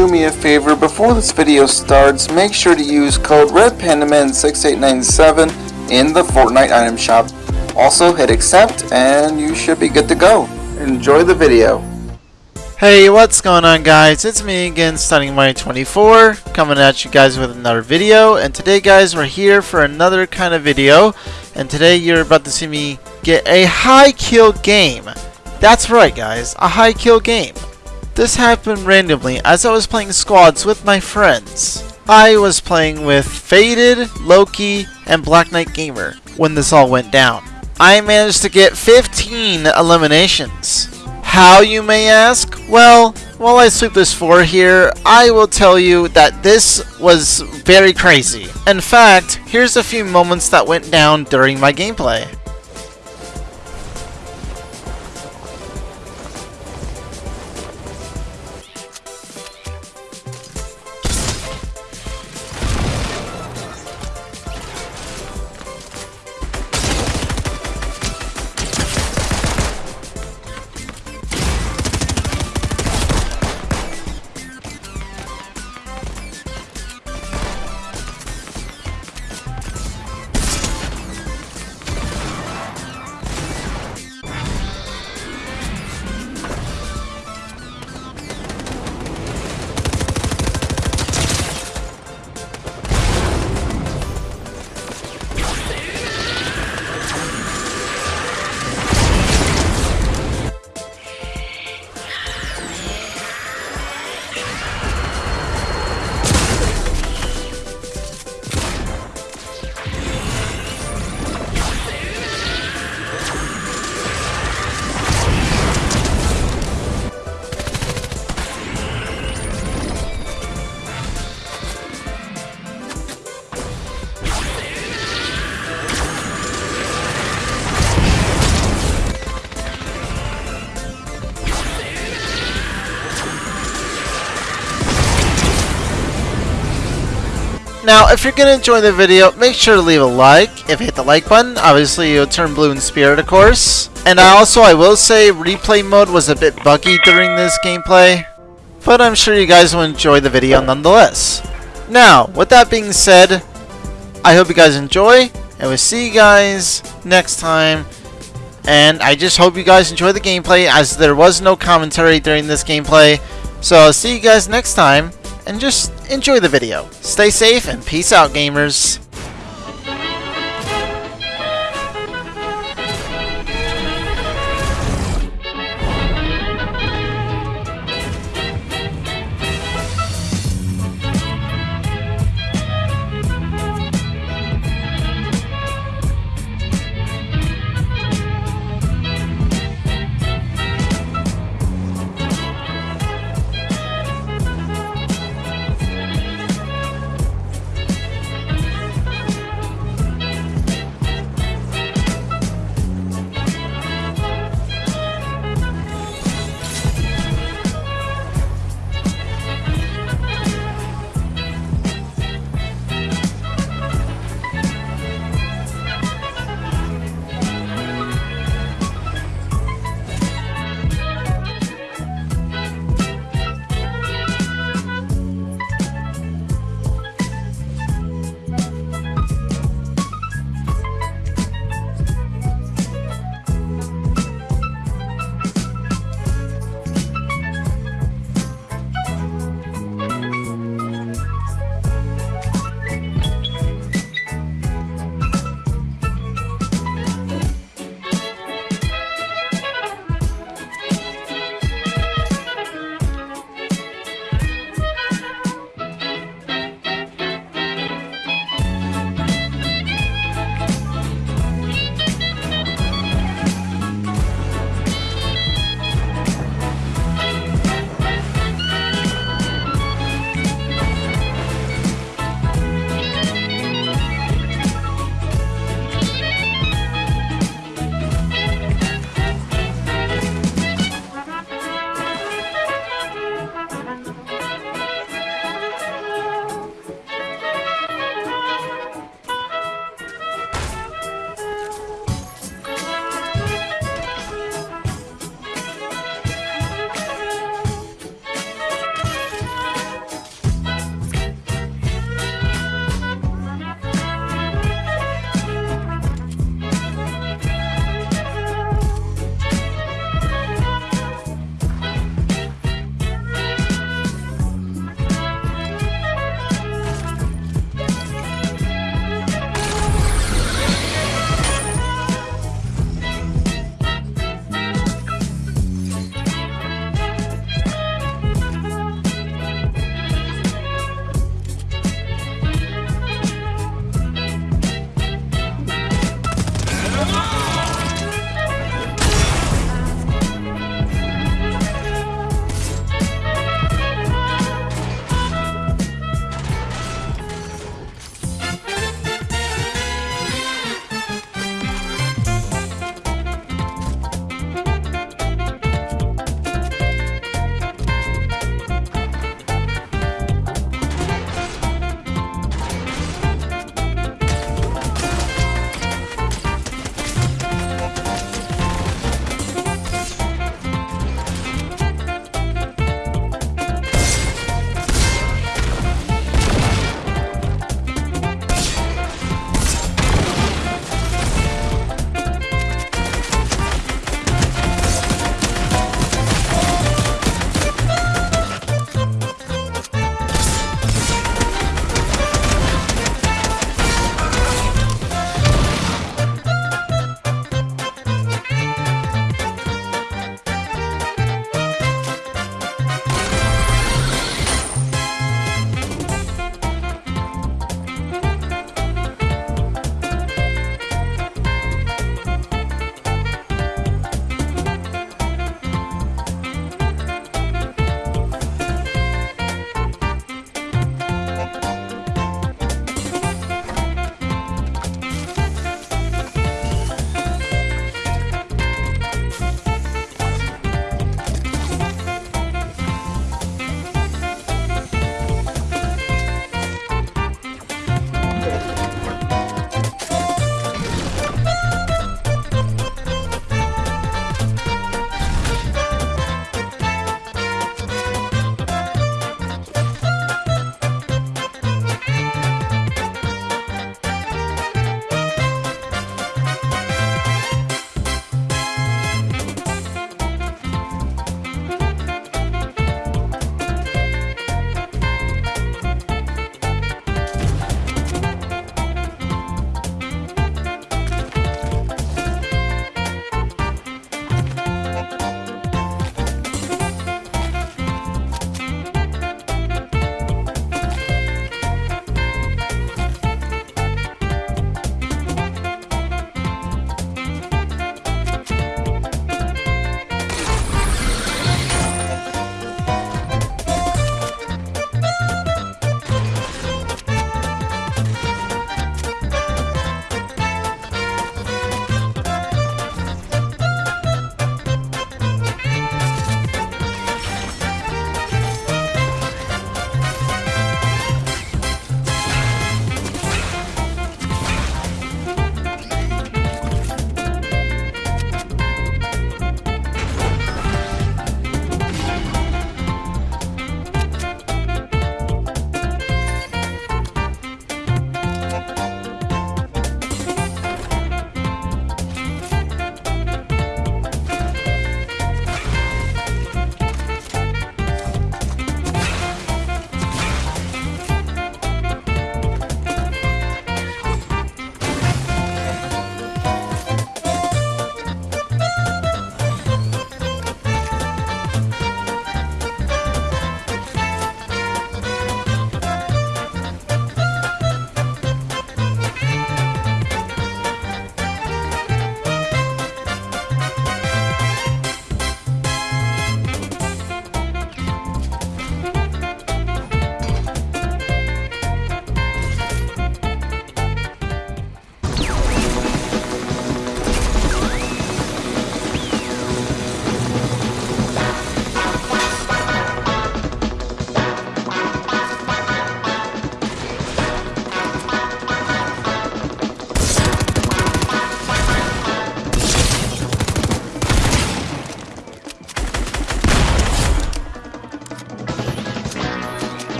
do me a favor, before this video starts, make sure to use code RedPandaman6897 in the Fortnite item shop. Also hit accept and you should be good to go. Enjoy the video. Hey, what's going on guys? It's me again, Stunning Money 24 coming at you guys with another video. And today guys, we're here for another kind of video. And today you're about to see me get a high kill game. That's right guys, a high kill game. This happened randomly as I was playing squads with my friends. I was playing with Faded, Loki, and Black Knight Gamer when this all went down. I managed to get 15 eliminations. How, you may ask? Well, while I sweep this floor here, I will tell you that this was very crazy. In fact, here's a few moments that went down during my gameplay. Now, if you're to enjoy the video, make sure to leave a like. If you hit the like button, obviously you'll turn blue in spirit, of course. And I also, I will say, replay mode was a bit buggy during this gameplay. But I'm sure you guys will enjoy the video nonetheless. Now, with that being said, I hope you guys enjoy. And we'll see you guys next time. And I just hope you guys enjoy the gameplay as there was no commentary during this gameplay. So I'll see you guys next time and just enjoy the video. Stay safe and peace out gamers.